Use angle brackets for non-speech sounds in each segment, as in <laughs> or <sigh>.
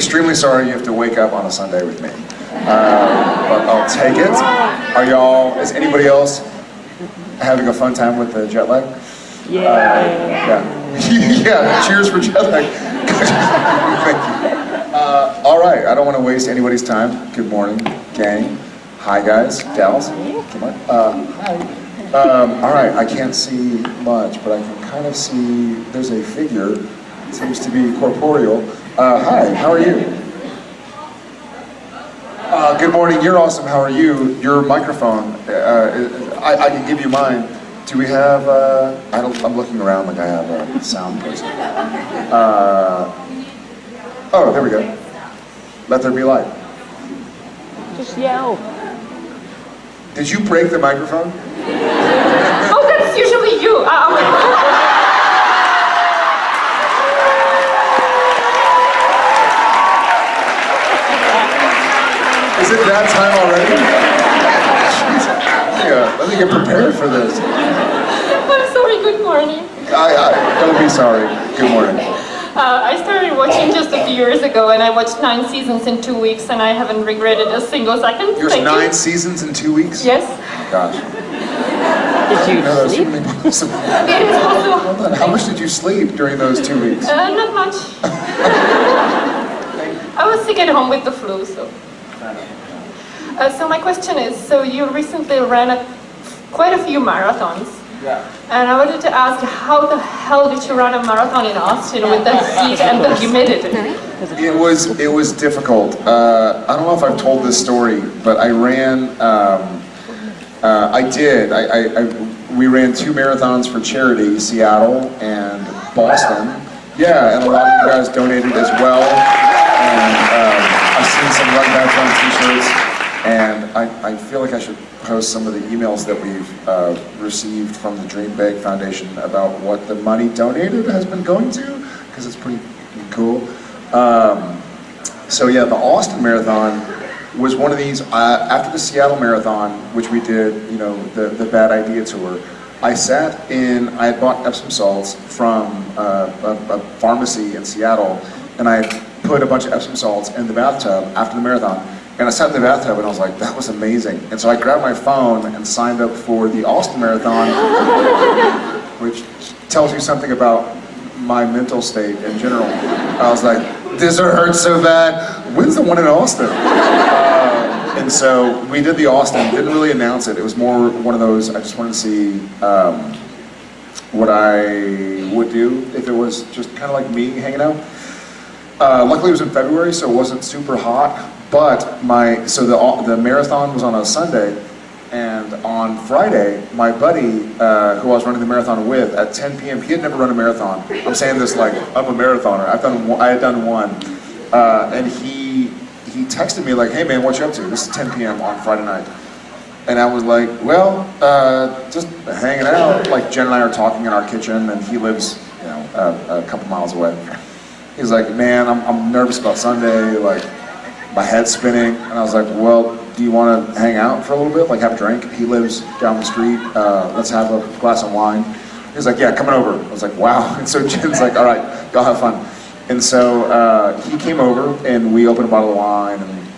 extremely sorry you have to wake up on a Sunday with me. Uh, but I'll take it. Are y'all, is anybody else having a fun time with the jet lag? Yeah. Uh, yeah. <laughs> yeah, cheers for jet lag. <laughs> Thank you. Uh, all right, I don't want to waste anybody's time. Good morning, gang. Hi, guys, gals. Come on. Uh, hi. Um, all right, I can't see much, but I can kind of see there's a figure. It seems to be corporeal. Uh, hi, how are you? Uh, good morning, you're awesome, how are you? Your microphone, uh, I, I, can give you mine. Do we have, uh, I don't, I'm looking around like I have a sound person. Uh, oh, there we go. Let there be light. Just yell. Did you break the microphone? Oh, that's usually you. Uh, Is it that time already? yeah, let me get prepared for this. I'm sorry, good morning. I, I, don't be sorry. Good morning. Uh, I started watching just a few years ago and I watched nine seasons in two weeks and I haven't regretted a single second. There's Thank nine you. seasons in two weeks? Yes. Gosh. Did you No, sleep? certainly possible. <laughs> It is. Hold on, How much did you sleep during those two weeks? Uh, not much. <laughs> I was sick at home with the flu, so. Uh, so my question is, so you recently ran a, quite a few marathons. Yeah. And I wanted to ask, how the hell did you run a marathon in Austin with the <laughs> heat and the humidity? It was it was difficult. Uh, I don't know if I've told this story, but I ran. Um, uh, I did. I, I, I we ran two marathons for charity, Seattle and Boston. Yeah, and a lot of you guys donated as well. And um, I've seen some Run Back Run t-shirts. And I, I feel like I should post some of the emails that we've uh, received from the Dream Big Foundation about what the money donated has been going to, because it's pretty cool. Um, so yeah, the Austin Marathon was one of these, uh, after the Seattle Marathon, which we did, you know, the, the Bad Idea Tour, I sat in, I had bought Epsom salts from uh, a, a pharmacy in Seattle, and I put a bunch of Epsom salts in the bathtub after the marathon, and I sat in the bathtub and I was like, that was amazing. And so I grabbed my phone and signed up for the Austin Marathon, <laughs> which tells you something about my mental state in general. I was like, this hurts so bad. When's the one in Austin? Uh, and so we did the Austin, didn't really announce it. It was more one of those, I just wanted to see um, what I would do if it was just kind of like me hanging out. Uh, luckily it was in February, so it wasn't super hot, but my, so the, the marathon was on a Sunday, and on Friday, my buddy, uh, who I was running the marathon with, at 10 p.m., he had never run a marathon. I'm saying this like, I'm a marathoner, I've done, one- I had done one, uh, and he, he texted me like, hey man, what you up to? This is 10 p.m. on Friday night. And I was like, well, uh, just hanging out. Like Jen and I are talking in our kitchen, and he lives, you know, a couple miles away. He's like, man, I'm, I'm nervous about Sunday, like, my head's spinning. And I was like, well, do you want to hang out for a little bit, like have a drink? He lives down the street, uh, let's have a glass of wine. He's like, yeah, coming over. I was like, wow. <laughs> And so Jen's like, all right, go have fun. And so uh, he came over, and we opened a bottle of wine, and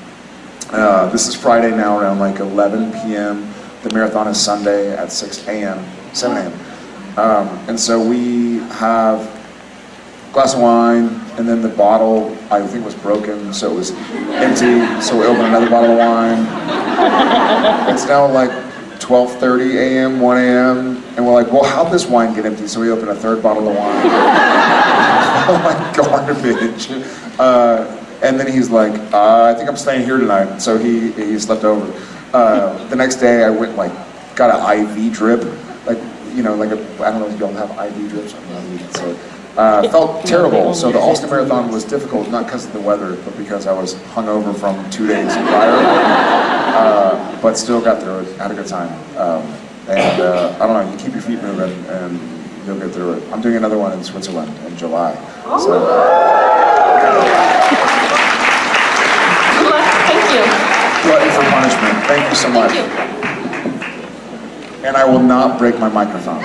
uh, this is Friday now around like 11 p.m. The marathon is Sunday at 6 a.m., 7 a.m. Um, and so we have a glass of wine, and then the bottle, I think was broken, so it was empty, so we opened another bottle of wine. It's now like 12.30 a.m., 1 a.m., and we're like, well, how'd this wine get empty? So we opened a third bottle of wine. <laughs> oh my garbage. Uh, and then he's like, uh, I think I'm staying here tonight. So he, he slept over. Uh, the next day I went like, got an IV drip. Like, you know, like a, I don't know if y'all have IV drips. I don't know, so, uh, felt terrible. So the Austin Marathon was difficult, not because of the weather, but because I was hungover from two days prior. Uh, but still got through it, had a good time. Um, and uh, I don't know, you keep your feet moving and you'll get through it. I'm doing another one in Switzerland in July. So, Good. Thank you. glutton for punishment. Thank you so much. You. And I will not break my microphone.